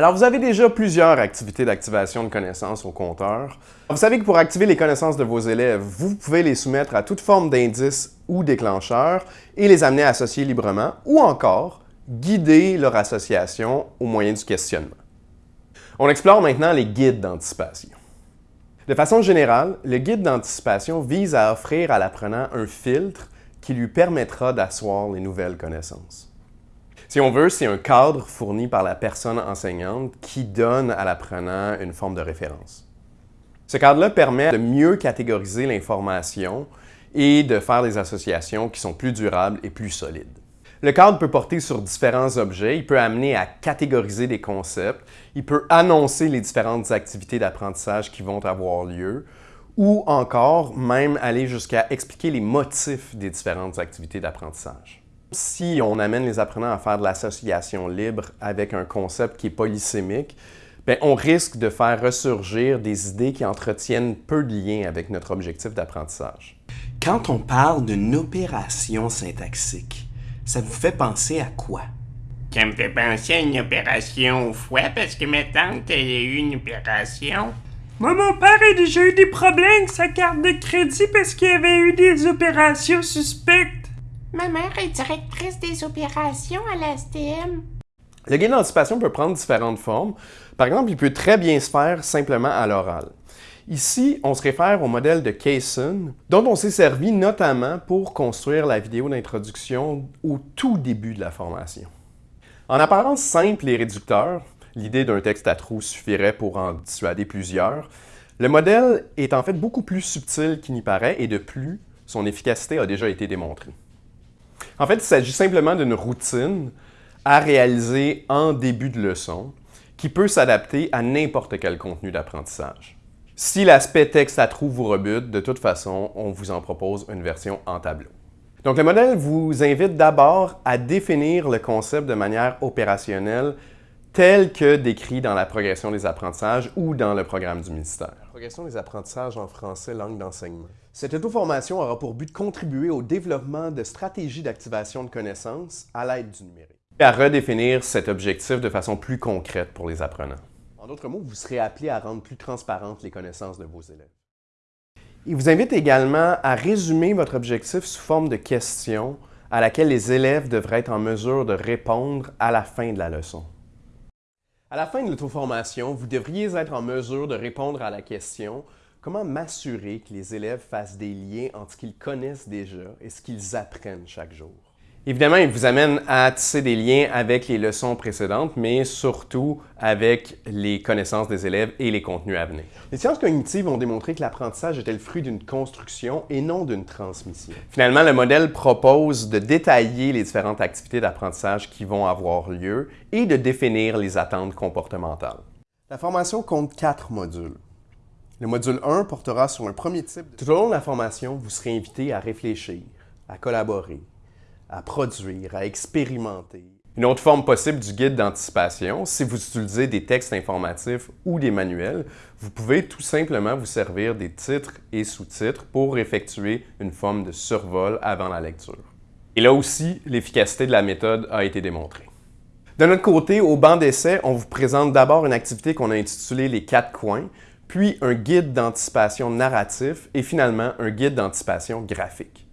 Alors, vous avez déjà plusieurs activités d'activation de connaissances au compteur. Vous savez que pour activer les connaissances de vos élèves, vous pouvez les soumettre à toute forme d'indices ou déclencheurs et les amener à associer librement ou encore guider leur association au moyen du questionnement. On explore maintenant les guides d'anticipation. De façon générale, le guide d'anticipation vise à offrir à l'apprenant un filtre qui lui permettra d'asseoir les nouvelles connaissances. Si on veut, c'est un cadre fourni par la personne enseignante qui donne à l'apprenant une forme de référence. Ce cadre-là permet de mieux catégoriser l'information et de faire des associations qui sont plus durables et plus solides. Le cadre peut porter sur différents objets, il peut amener à catégoriser des concepts, il peut annoncer les différentes activités d'apprentissage qui vont avoir lieu, ou encore même aller jusqu'à expliquer les motifs des différentes activités d'apprentissage. Si on amène les apprenants à faire de l'association libre avec un concept qui est polysémique, bien, on risque de faire ressurgir des idées qui entretiennent peu de lien avec notre objectif d'apprentissage. Quand on parle d'une opération syntaxique, ça vous fait penser à quoi? Ça me fait penser à une opération au foie parce que ma tante, elle a eu une opération. Moi, mon père a déjà eu des problèmes avec sa carte de crédit parce qu'il avait eu des opérations suspectes. Ma mère est directrice des opérations à l'ASTM. Le guide d'anticipation peut prendre différentes formes. Par exemple, il peut très bien se faire simplement à l'oral. Ici, on se réfère au modèle de Kaysen, dont on s'est servi notamment pour construire la vidéo d'introduction au tout début de la formation. En apparence simple et réducteur, l'idée d'un texte à trous suffirait pour en dissuader plusieurs, le modèle est en fait beaucoup plus subtil qu'il n'y paraît et de plus, son efficacité a déjà été démontrée. En fait, il s'agit simplement d'une routine à réaliser en début de leçon qui peut s'adapter à n'importe quel contenu d'apprentissage. Si l'aspect texte à trous vous rebute, de toute façon, on vous en propose une version en tableau. Donc le modèle vous invite d'abord à définir le concept de manière opérationnelle tel que décrit dans la progression des apprentissages ou dans le programme du ministère. Progression des apprentissages en français langue d'enseignement. Cette auto-formation aura pour but de contribuer au développement de stratégies d'activation de connaissances à l'aide du numérique et à redéfinir cet objectif de façon plus concrète pour les apprenants. En d'autres mots, vous serez appelé à rendre plus transparentes les connaissances de vos élèves. Il vous invite également à résumer votre objectif sous forme de questions à laquelle les élèves devraient être en mesure de répondre à la fin de la leçon. À la fin de l'auto-formation, vous devriez être en mesure de répondre à la question Comment m'assurer que les élèves fassent des liens entre ce qu'ils connaissent déjà et ce qu'ils apprennent chaque jour? Évidemment, il vous amène à tisser des liens avec les leçons précédentes, mais surtout avec les connaissances des élèves et les contenus à venir. Les sciences cognitives ont démontré que l'apprentissage était le fruit d'une construction et non d'une transmission. Finalement, le modèle propose de détailler les différentes activités d'apprentissage qui vont avoir lieu et de définir les attentes comportementales. La formation compte quatre modules. Le module 1 portera sur un premier type. Tout au long de la formation, vous serez invité à réfléchir, à collaborer, à produire, à expérimenter. Une autre forme possible du guide d'anticipation, si vous utilisez des textes informatifs ou des manuels, vous pouvez tout simplement vous servir des titres et sous-titres pour effectuer une forme de survol avant la lecture. Et là aussi, l'efficacité de la méthode a été démontrée. De notre côté, au banc d'essai, on vous présente d'abord une activité qu'on a intitulée « Les quatre coins », puis un guide d'anticipation narratif et finalement un guide d'anticipation graphique.